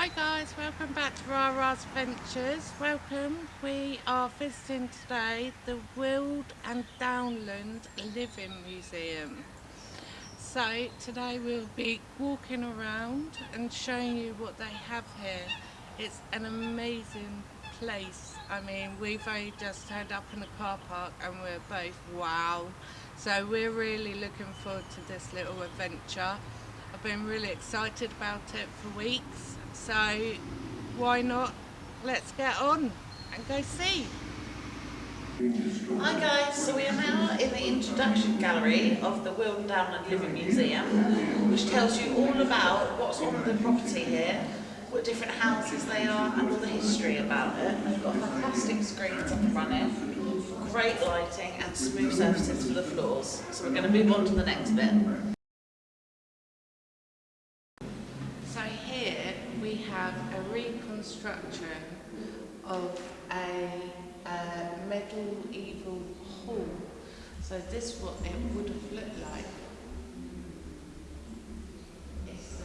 Hi guys, welcome back to Rara's Ventures. Welcome. We are visiting today the Weald and Downland Living Museum. So today we'll be walking around and showing you what they have here. It's an amazing place. I mean, we've only just turned up in the car park and we're both wow. So we're really looking forward to this little adventure. I've been really excited about it for weeks so why not let's get on and go see. Hi guys, so we are now in the introduction gallery of the Weald Downland Living Museum which tells you all about what's on the property here, what different houses they are and all the history about it. They've got fantastic screens up and running, great lighting and smooth surfaces for the floors. So we're going to move on to the next bit. have a reconstruction of a, medieval hall. So this is what it would have looked like. So.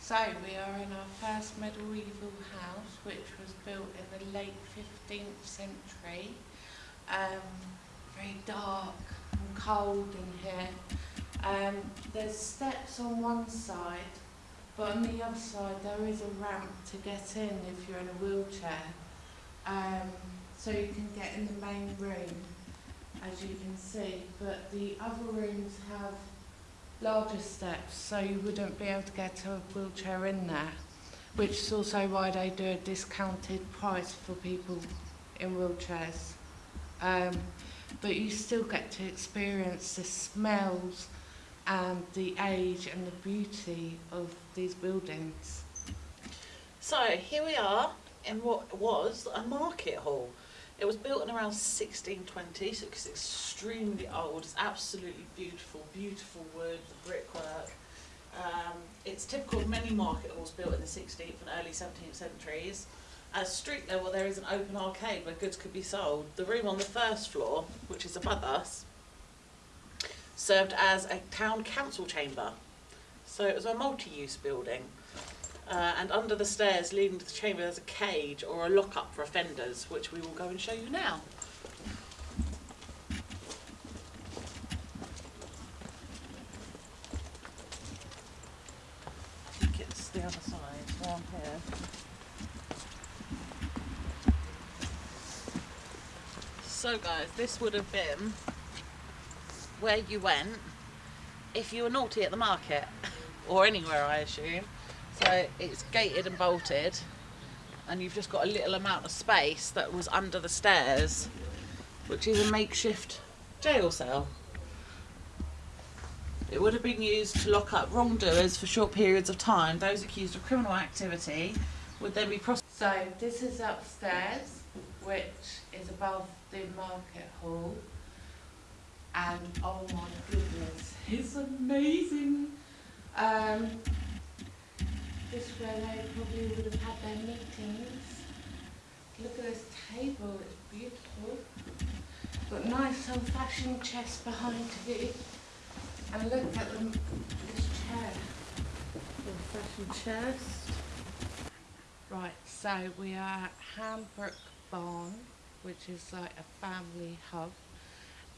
So we are in our first medieval house which was built in the late 15th century. Um, very dark, cold in here. Um, there's steps on one side, but on the other side there is a ramp to get in if you're in a wheelchair. Um, so you can get in the main room, as you can see. But the other rooms have larger steps, so you wouldn't be able to get a wheelchair in there, which is also why they do a discounted price for people in wheelchairs. Um, but you still get to experience the smells and the age and the beauty of these buildings. So here we are in what was a market hall. It was built in around 1620, so it's extremely old. It's absolutely beautiful, beautiful wood, the brickwork. Um, it's typical of many market halls built in the 16th and early 17th centuries. At street level, there is an open arcade where goods could be sold. The room on the first floor, which is above us, served as a town council chamber. So it was a multi-use building. Uh, and under the stairs leading to the chamber, there's a cage or a lock-up for offenders, which we will go and show you now. I think it's the other side, down here. So guys, this would have been where you went if you were naughty at the market or anywhere I assume. So it's gated and bolted and you've just got a little amount of space that was under the stairs which is a makeshift jail cell. It would have been used to lock up wrongdoers for short periods of time. Those accused of criminal activity would then be prosecuted. So this is upstairs which is above the market hall and oh my goodness it's amazing. Um, this is where they probably would have had their meetings. Look at this table it's beautiful. Got nice old-fashioned chest behind you and look at them this chair. Old-fashioned chest. Right so we are at Hambrook Barn which is like a family hub.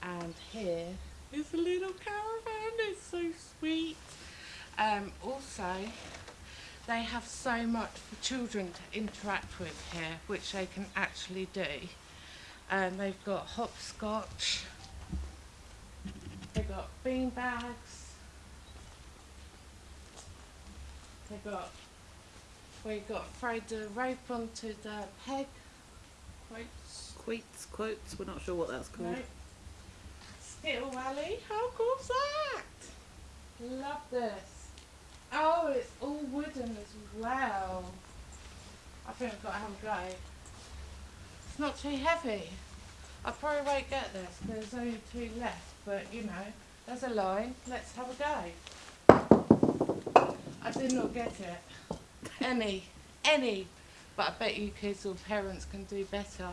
And here is a little caravan, it's so sweet. Um, also, they have so much for children to interact with here, which they can actually do. And they've got hopscotch, they've got bean bags, they've got, we got throw the rope onto the peg, quotes, Quotes, quotes, we're not sure what that's called. Skittle Valley, how cool's that? Love this. Oh, it's all wooden as well. I think I've got to have a go. It's not too heavy. I probably won't get this because there's only two left, but you know, there's a line. Let's have a go. I did not get it. Any. Any. But I bet you kids or parents can do better.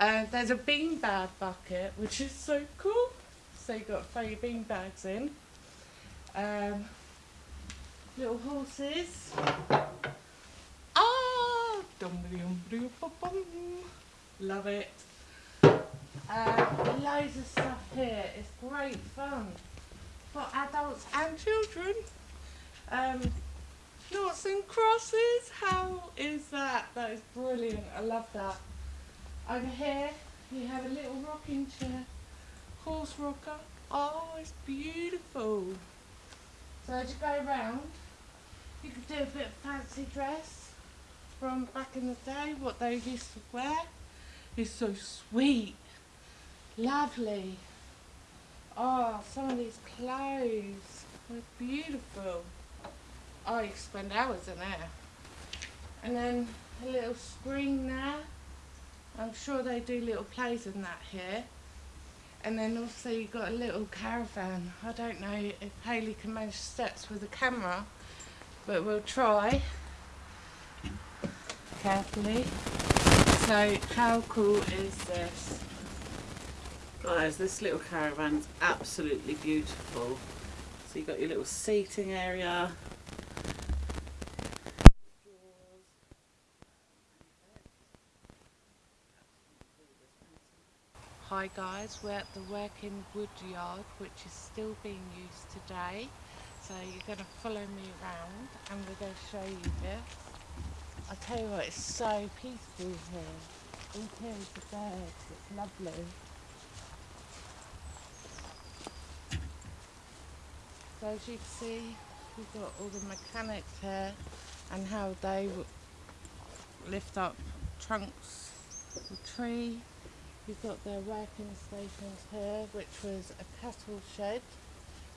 Uh, there's a beanbag bucket, which is so cool. so you've got throw your bean bags in. Um, little horses. Ah. Love it. Uh, loads of stuff here. It's great fun for adults and children. Um, noughts and crosses. How is that? That is brilliant. I love that. Over here, you have a little rocking chair, horse rocker. Oh, it's beautiful. So as you go around, you could do a bit of fancy dress from back in the day, what they used to wear. It's so sweet, lovely. Oh, some of these clothes are beautiful. Oh, you could spend hours in there. And then a little screen there. I'm sure they do little plays in that here. And then also you've got a little caravan. I don't know if Hayley can manage steps with a camera, but we'll try. Carefully. So how cool is this? Guys, this little caravan's absolutely beautiful. So you've got your little seating area. Hi guys, we're at the Working Woodyard which is still being used today. So you're going to follow me around and we're going to show you this. I tell you what, it's so peaceful here. All here is the birds, it's lovely. So as you can see, we've got all the mechanics here and how they lift up trunks of tree. You've got their working stations here, which was a cattle shed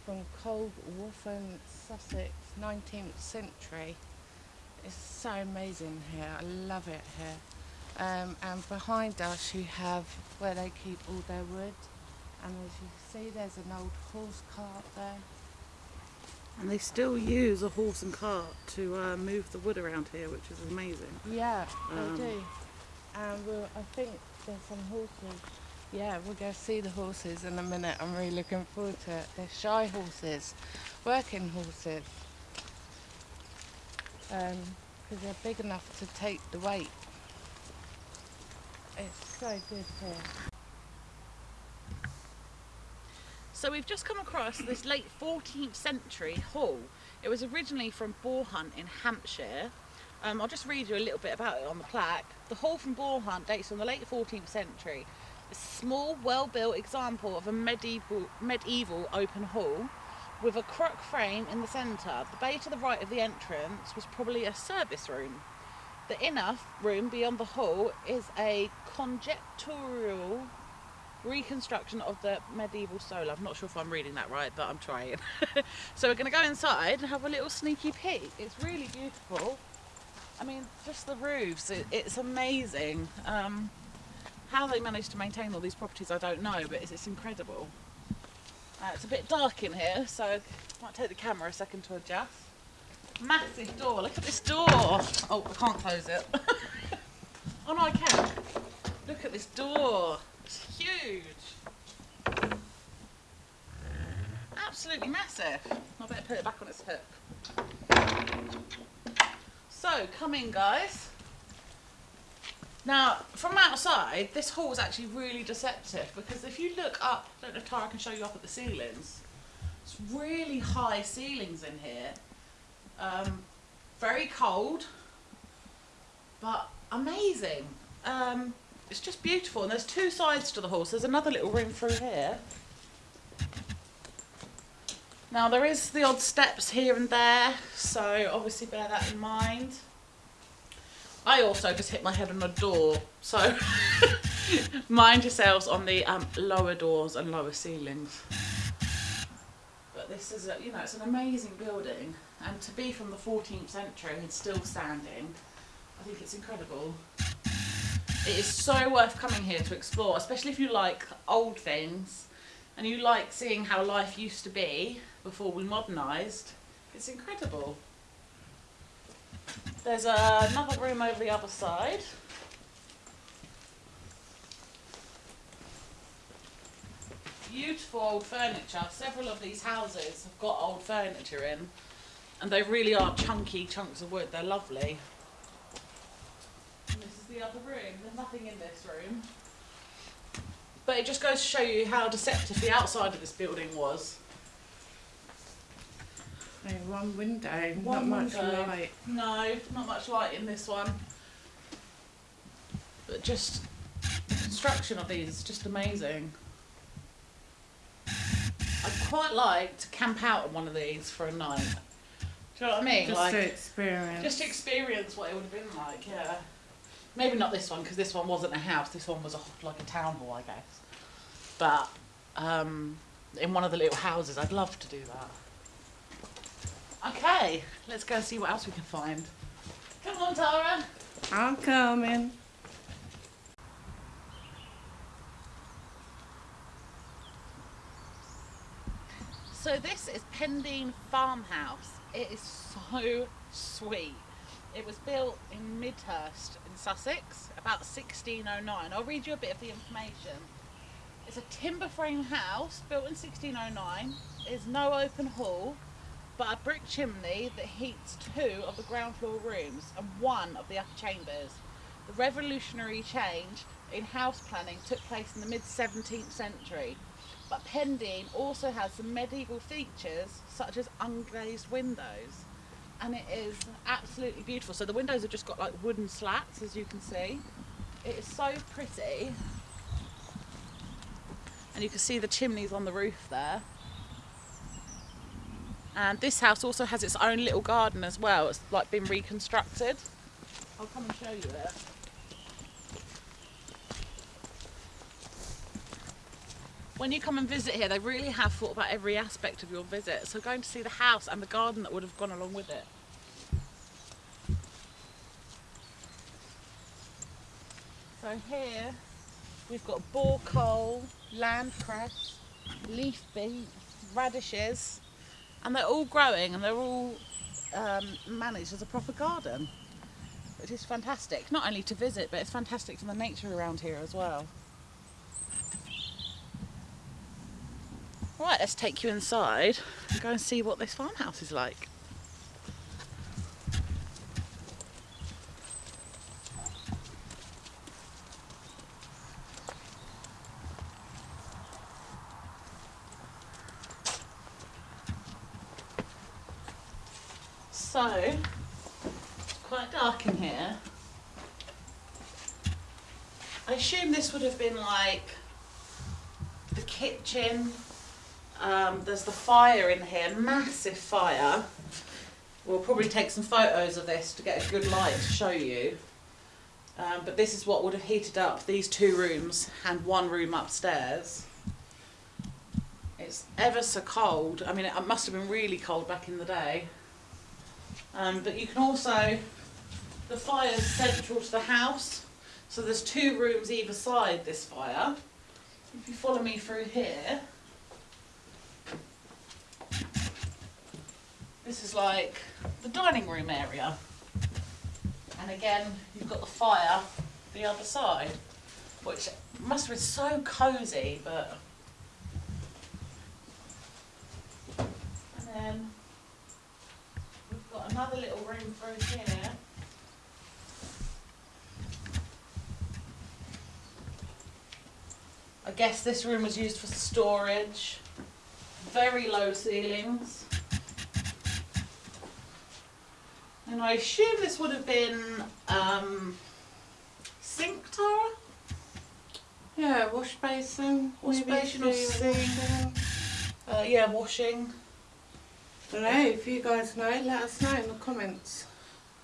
from Coldwaltham, Sussex, 19th century. It's so amazing here. I love it here. Um, and behind us, you have where they keep all their wood. And as you see, there's an old horse cart there. And they still use a horse and cart to uh, move the wood around here, which is amazing. Yeah, Um, they do. And we'll, I think there's some horses. Yeah, we'll go see the horses in a minute. I'm really looking forward to it. They're Shire horses, working horses. Um, because they're big enough to take the weight. It's so good here. So we've just come across this late 14th century hall. It was originally from Boarhunt in Hampshire. Um, I'll just read you a little bit about it on the plaque. The hall from Boarhunt dates from the late 14th century. A small, well-built example of a medieval, medieval open hall with a cruck frame in the centre. The bay to the right of the entrance was probably a service room. The inner room beyond the hall is a conjectural reconstruction of the medieval solar. I'm not sure if I'm reading that right, but I'm trying. so we're going to go inside and have a little sneaky peek. It's really beautiful. I mean, just the roofs, it, it's amazing. Um, how they managed to maintain all these properties, I don't know, but it's, it's incredible. Uh, it's a bit dark in here, so I might take the camera a second to adjust. Massive door, look at this door. Oh, I can't close it. oh no, I can. Look at this door. It's huge. Absolutely massive. I better put it back on its hook. So, come in, guys. Now, from outside, this hall is actually really deceptive because if you look up, I don't know if Tara can show you up at the ceilings. It's really high ceilings in here. Um, very cold, but amazing. Um, it's just beautiful, and there's two sides to the hall. So there's another little room through here. Now there is the odd steps here and there, so obviously bear that in mind. I also just hit my head on a door, so mind yourselves on the um, lower doors and lower ceilings. But this is, a, you know, it's an amazing building, and to be from the 14th century and still standing, I think it's incredible. It is so worth coming here to explore, especially if you like old things and you like seeing how life used to be before we modernised. It's incredible. There's uh, another room over the other side. beautiful old furniture. Several of these houses have got old furniture in, and they really are chunky chunks of wood. They're lovely. And this is the other room. There's nothing in this room. But it just goes to show you how deceptive the outside of this building was. No, one window, One not much window. light. No, not much light in this one. But just the construction of these is just amazing. I'd quite like to camp out on one of these for a night. Do you know what I mean? Just like, to experience. just to experience what it would have been like, yeah. Maybe not this one because this one wasn't a house. This one was a, like a town hall, I guess. But um, in one of the little houses, I'd love to do that. Okay, let's go see what else we can find. Come on, Tara. I'm coming. So this is Pendean Farmhouse. It is so sweet. It was built in Midhurst in Sussex about 1609. I'll read you a bit of the information. It's a timber frame house built in 1609. There's no open hall, but a brick chimney that heats two of the ground floor rooms and one of the upper chambers. The revolutionary change in house planning took place in the mid 17th century, but Pendean also has some medieval features such as unglazed windows, and it is absolutely beautiful. So the windows have just got like wooden slats, as you can see. It is so pretty, and you can see the chimneys on the roof there. And this house also has its own little garden as well. It's like been reconstructed. I'll come and show you it. When you come and visit here, they really have thought about every aspect of your visit. So going to see the house and the garden that would have gone along with it. So here we've got borecole, land cress, leaf beet, radishes, and they're all growing and they're all um, managed as a proper garden. which is fantastic, not only to visit, but it's fantastic for the nature around here as well. Right, let's take you inside and go and see what this farmhouse is like. So, it's quite dark in I assume this would have been like the kitchen. Um, there's the fire in here, massive fire. We'll probably take some photos of this to get a good light to show you. Um, but this is what would have heated up these two rooms and one room upstairs. It's ever so cold. I mean, it must have been really cold back in the day. Um, but you can also, the fire is central to the house. So there's two rooms either side this fire. If you follow me through here, this is like the dining room area. And again, you've got the fire the other side, which must been so cosy, but. And then we've got another little room through here. Guess this room was used for storage. Very low ceilings. And I assume this would have been um, sink Tara? Yeah, wash basin. Wash maybe basin or sink. washing. Uh, yeah, washing. Don't know if you guys know. Let us know in the comments.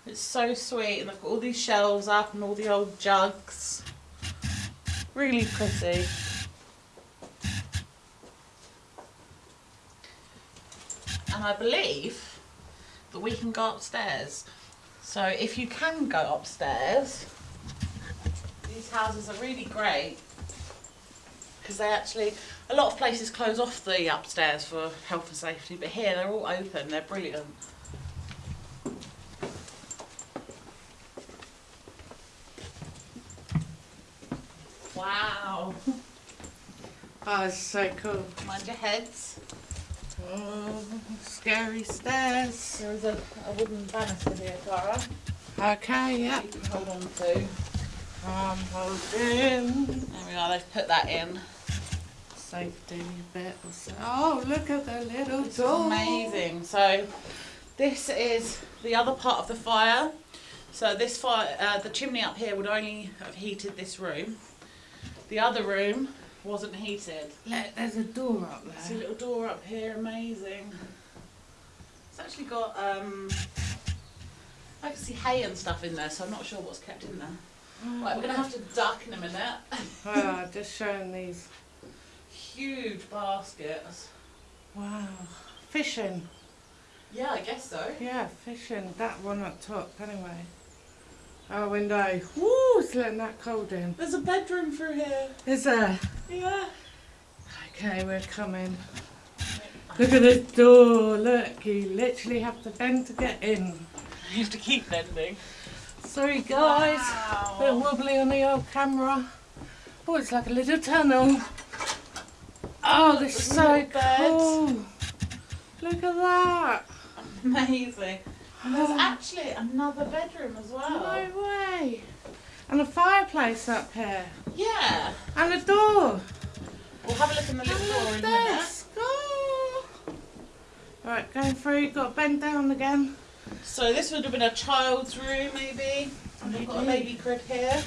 It's so sweet, and they've got all these shelves up and all the old jugs. Really pretty. And I believe that we can go upstairs. So if you can go upstairs, these houses are really great because they actually, a lot of places close off the upstairs for health and safety, but here they're all open, they're brilliant. Wow. Oh, it's so cool. Mind your heads. Oh, scary stairs. There is a, a wooden banister here, Clara. Okay, yeah. You can hold on to. I'm holding. There we are, they've put that in. Safety bit. or so- Oh, look at the little This door. amazing. So this is the other part of the fire. So this fire, uh, the chimney up here would only have heated this room. The other room wasn't heated. Look, there's a door up See a little door up here, amazing. It's actually got um, I can see hay and stuff in there, so I'm not sure what's kept in there. Right, we're gonna have to duck in a minute. Oh, just showing these. Huge baskets. Wow. Fishing. Yeah, I guess so. Yeah, fishing. That one up top, anyway. Oh, Our window. Woo, it's letting that cold in. There's a bedroom through here. Is there? Yeah. Okay, we're coming. Look at this door. Look, you literally have to bend to get in. You have to keep bending. Sorry, guys. A bit wobbly on the old camera. Oh, it's like a little tunnel. Oh, this is so cool. Look at that. Amazing. And there's actually another bedroom as well. no way. And a fireplace up here. Yeah. And a door. We'll have a look in the little door in minute. desk. Oh. Right, going through. Got to bend down again. So this would have been a child's room maybe. And we've got a baby crib here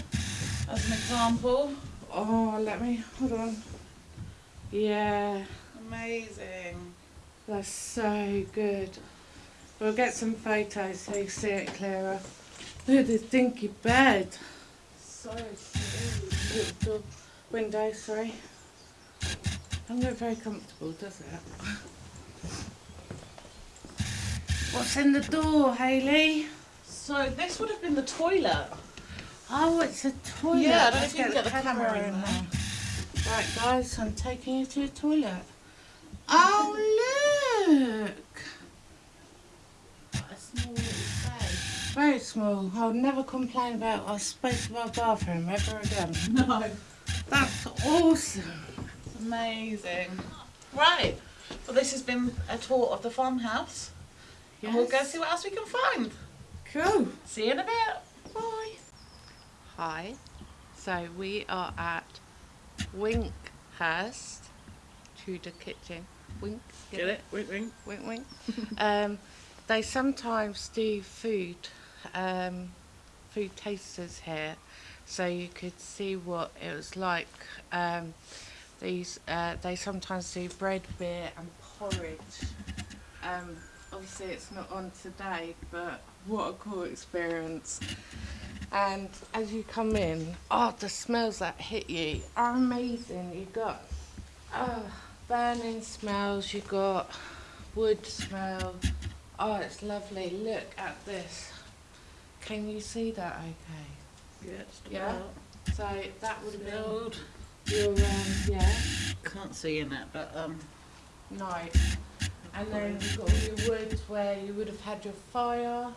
as an example. Oh, let me. Hold on. Yeah. Amazing. That's so good. We'll get some photos so you see it clearer. Look at this dinky bed. So door, window, sorry. Doesn't look very comfortable, does it? What's in the door, Hayley? So this would have been the toilet. Oh, it's a toilet. Yeah, I don't know Let's if you can get get the camera in there. Right, guys, I'm taking you to the toilet. Oh, look. A small space. Very small. I'll never complain about our space of our bathroom ever again. No. That's awesome. It's amazing. Right. Well, this has been a tour of the farmhouse. And we'll go see what else we can find. Cool. See you in a bit. Bye. Hi. So we are at Winkhurst Tudor Kitchen. Wink. Get it? Wink, wink. Wink, wink. um, they sometimes do food, um, food tasters here, so you could see what it was like. Um, these uh, they sometimes do bread, beer, and porridge. Um, obviously, it's not on today, but what a cool experience! And as you come in, oh, the smells that hit you are amazing. You got oh, burning smells. You got wood smell. Oh, it's lovely. Look at this. Can you see that? Okay. Yeah, just Yeah. So that would have been Build. your um, yeah Can't see in it, but um. night. And then you've got all your woods where you would have had your fire.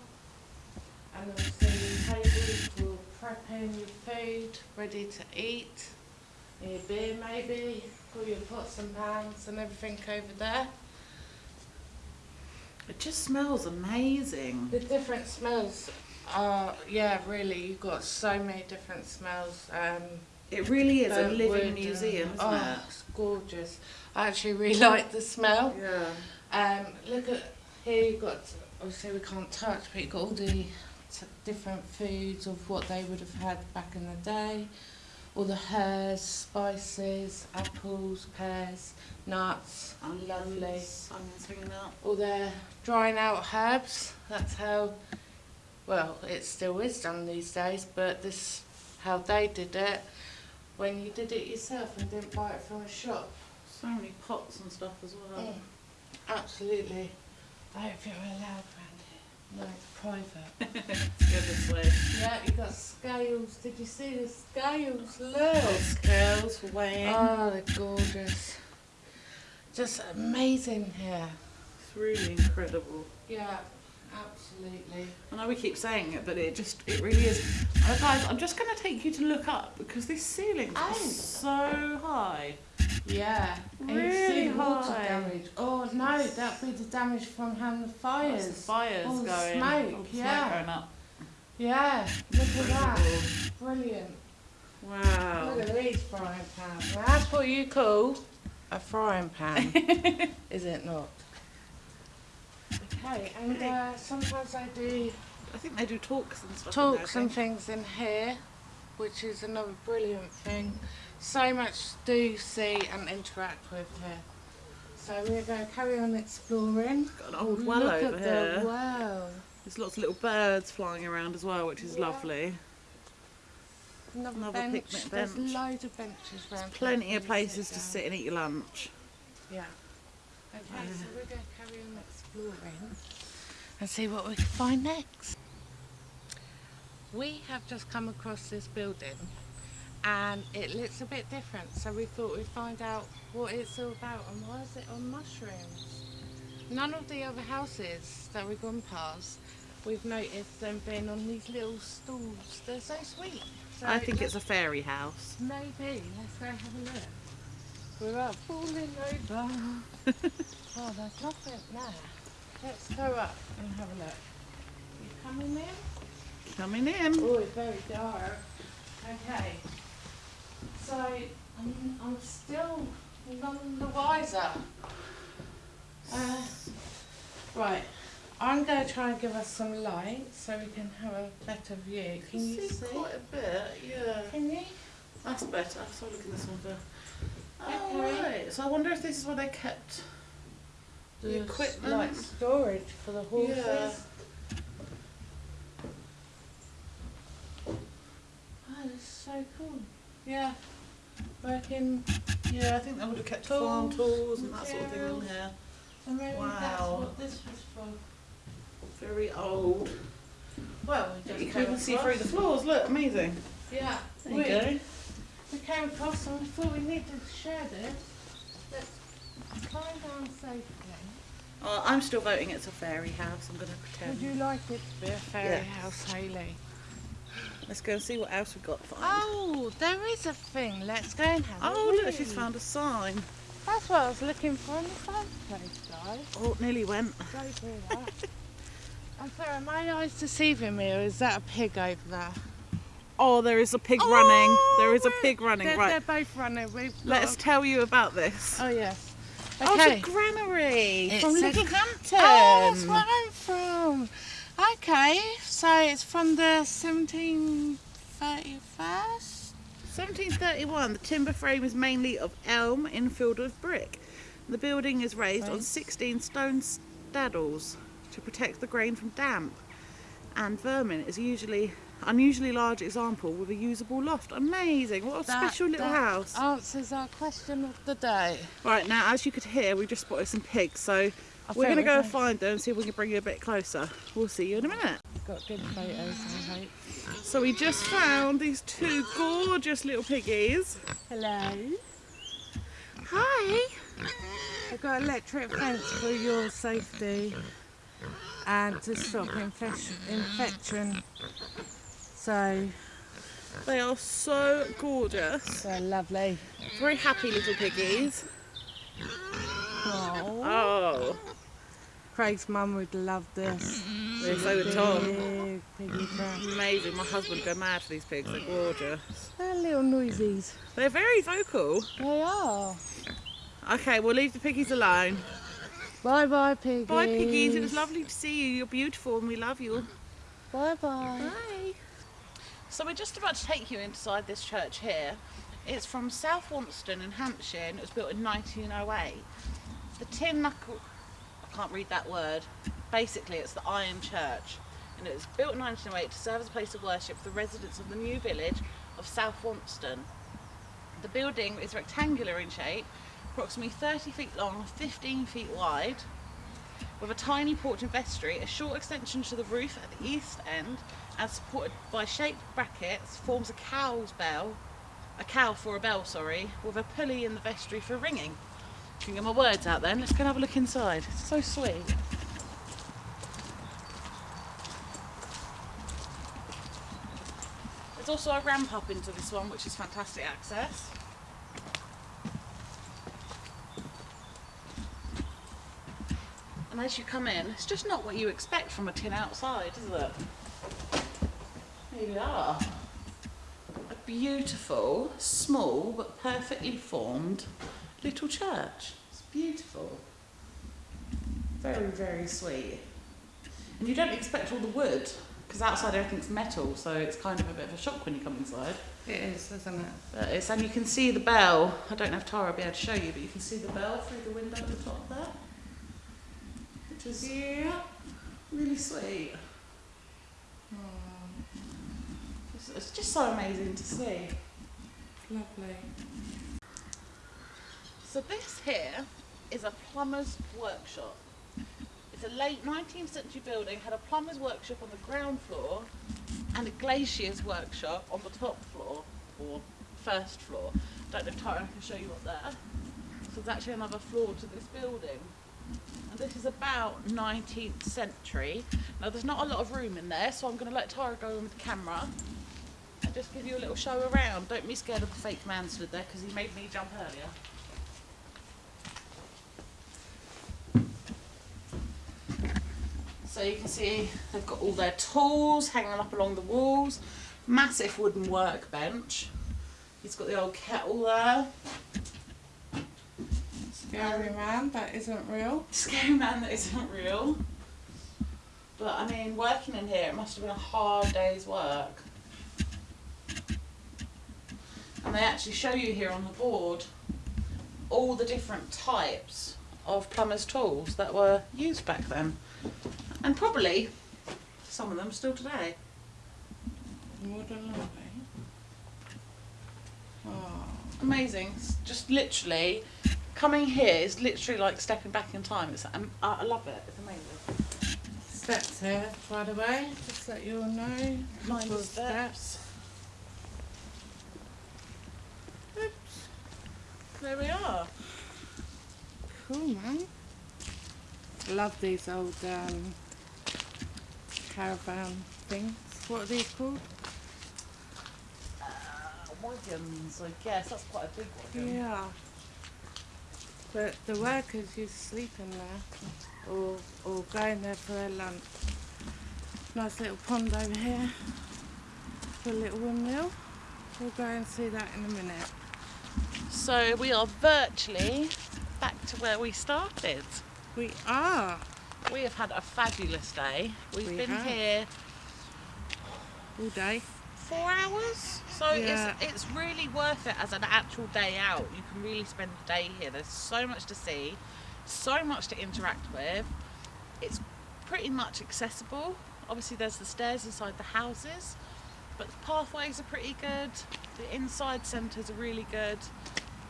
And obviously tables for prepping your food, ready to eat. Your beer maybe, all your pots and pans and everything over there. It just smells amazing. The different smells are, yeah, really, you've got so many different smells. Um, It really is a living and- museum, isn't oh, it's gorgeous. I actually really like the smell. Yeah. Um, look at here. You've got obviously we can't touch, but you've got all the different foods of what they would have had back in the day. All the herbs, spices, apples, pears, nuts. Lovely. Onions hanging out. All their drying out herbs. That's how. Well, it still is done these days, but this how they did it when you did it yourself and didn't buy it from a shop. So many pots and stuff as well. Mm, absolutely. I think we're allowed. No, it's private. Let's go this way. yeah, you got scales. Did you see the scales? Little Look. scales for weighing. Oh, they're gorgeous. Just amazing here. it's really incredible. Yeah, absolutely. I know we keep saying it, but it just, it really is. Uh, guys, I'm just going to take you to look up because this ceiling Oh. is so high. Yeah. And you Really water high. damage. Oh no, that'd be the damage from having the That's fires. the fires all the going. smoke, the yeah. smoke going up. Yeah, look at that. Brilliant. Wow. Look at these frying pans. Now, that's what you call a frying pan, is it not? Okay, and uh, sometimes I do I think they do talks and stuff. in there, talks and things in here, which is another brilliant thing. So much to see, and interact with here. So we're going to carry on exploring. Got an old well Look over at here. the well. There's lots of little birds flying around as well, which is Yeah. lovely. Another, Another bench. picnic There's loads of benches around. here Plenty of places to sit and eat your lunch. Yeah. Okay, so we're going to carry on exploring and see what we can find next. We have just come across this building and it looks a bit different, so we thought we'd find out what it's all about and why is it on mushrooms. None of the other houses that we've gone past, we've noticed them being on these little stools. They're so sweet. So I think it's a fairy house. Maybe. Let's go have a look. We're up falling over. oh, there's nothing there. Let's go up and have a look. You coming in? Coming in. Oh, it's very dark. Okay. So, I'm, I'm still none the wiser. Uh, right. I'm going to try and give us some light so we can have a better view. Can you see? quite a bit, yeah. Can you? That's better. So look at this one. Oh, Okay. right. So I wonder if this is where they kept the s- equipment. like storage for the horses. Yeah. Oh, that's so cool. Yeah. Working, Yeah, I think they would have kept farm Tools, tools and that sort of thing in here. so maybe that's Wow. what this was for. Very old. Well, we just You can even see through the floors. Look, amazing. Yeah. There we, you go. we came across and we thought we needed to share this. Let's climb down safely. Oh, uh, I'm still voting it's a fairy house. I'm going to pretend. Would you like it to be a fairy Yes. house, Hayley? Let's go and see what else we've got to find. Oh, there is a thing. Let's go and have a look. Oh, look, she's found a sign. That's what I was looking for in the first place, guys. Oh, nearly went. Don't do that. I'm sorry, are my eyes deceiving me or is that a pig over there? Oh, there is a pig Oh, running. There is a pig running. They're, right. they're both running. We've Let's tell you about this. Oh, yes. Oh, Okay. it's a granary It from Littlehampton. Oh, that's where I'm from. Okay, so it's from the 1731st? 1731. The timber frame is mainly of elm infilled with brick. The building is raised on 16 stone staddles to protect the grain from damp and vermin. Is usually unusually large example with a usable loft. Amazing! What a That- special little that house. Answers our question of the day. Right now, as you could hear, we just spotted some pigs, so I we're going to go find them and see if we can bring you a bit closer. We'll see you in a minute. got good photos, I hope. So we just found these two gorgeous little piggies. Hello. Hi. I've got electric fence for your safety and to stop infection. infection. So, They are so gorgeous. so lovely. Very happy little piggies. Oh. Oh, Craig's mum would love this. Mm-hmm. they're so would Tom. Big. Mm-hmm. Amazing. My husband would go mad for these pigs. They're gorgeous. They're little noisies. They're very vocal. They are. Okay, we'll leave the piggies alone. Bye bye, piggies. Bye, piggies. It was lovely to see you. You're beautiful and we love you. Bye bye. Bye. So we're just about to take you inside this church here. It's from South Wonston in Hampshire and it was built in 1908. The tin knuckle, I can't read that word. Basically, it's the Iron Church and it was built in 1908 to serve as a place of worship for the residents of the new village of South Wonston. The building is rectangular in shape, approximately 30 feet long, 15 feet wide, with a tiny porch and vestry, a short extension to the roof at the east end, and supported by shaped brackets, forms a cow's bell, a cow for a bell, sorry, with a pulley in the vestry for ringing. Can get my words out then. Let's go and have a look inside. It's so sweet. There's also a ramp up into this one, which is fantastic access. And as you come in, it's just not what you expect from a tin outside, is it? Here we are. A beautiful, small, but perfectly formed little church. It's beautiful. Very, very sweet. And you don't expect all the wood, because outside everything's metal, so it's kind of a bit of a shock when you come inside. It is, isn't it? But it's, and you can see the bell. I don't know if Tara will be able to show you, but you can see the bell through the window at the top there. Which is Yeah. really sweet. Oh. It's, it's just so amazing to see. Lovely. So this here is a plumber's workshop. It's a late 19th century building, had a plumber's workshop on the ground floor and a glazier's workshop on the top floor, or first floor. Don't know if Tara can show you up there. So there's actually another floor to this building. And this is about 19th century. Now there's not a lot of room in there, so I'm going to let Tara go in with the camera and just give you a little show around. Don't be scared of the fake man stood there because he made me jump earlier. You can see they've got all their tools hanging up along the walls. Massive wooden workbench. He's got the old kettle there. Scary man, that isn't real. Scary man that isn't real. But I mean, working in here, it must have been a hard day's work. And they actually show you here on the board all the different types of plumber's tools that were used back then. And probably some of them still today. More than likely. Oh, Amazing. It's just literally coming here is literally like stepping back in time. It's um, I love it. It's amazing. steps here, by the way, just let you all know. Couple of steps. There we are. Cool, man. Love these old um, caravan things. What are these called? Uh, wagons, I guess. That's quite a big wagon. Yeah. But the workers used to sleep in there or, or go in there for their lunch. Nice little pond over here for a little windmill. We'll go and see that in a minute. So we are virtually back to where we started. We are We have had a fabulous day. We've We been have. here all day. four hours. So Yeah. it's it's really worth it as an actual day out. You can really spend the day here. There's so much to see, so much to interact with. It's pretty much accessible. Obviously there's the stairs inside the houses, but the pathways are pretty good. The inside centres are really good.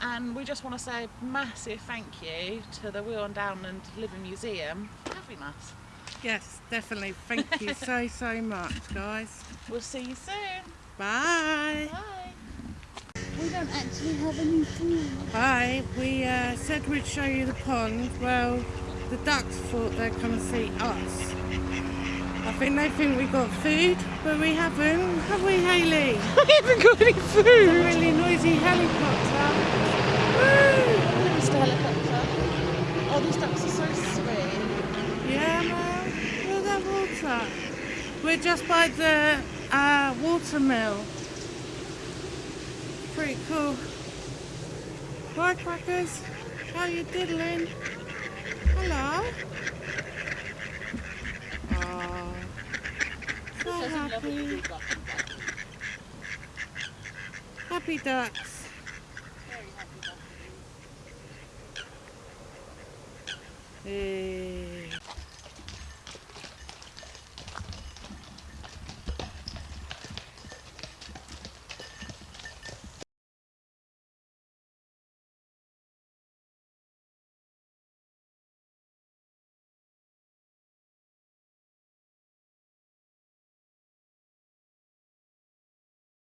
And we just want to say a massive thank you to the Wheel and Down and Living Museum for having. Yes, definitely. Thank you so, so much, guys. We'll see you soon. Bye. Bye. We don't actually have any food. Hi, we uh, said we'd show you the pond. Well, the ducks thought they'd come and see us. I think they think we got food, but we haven't, have we, Hayley? We haven't got any A food. really noisy helicopter. Woo! Mr. Helicopter. Oh, these ducks are so sweet. Yeah, man. Look at that water. We're just by the uh, water mill. Pretty cool. Right, crackers. How you diddling? Hello. Oh, so happy. Happy ducks. Hey.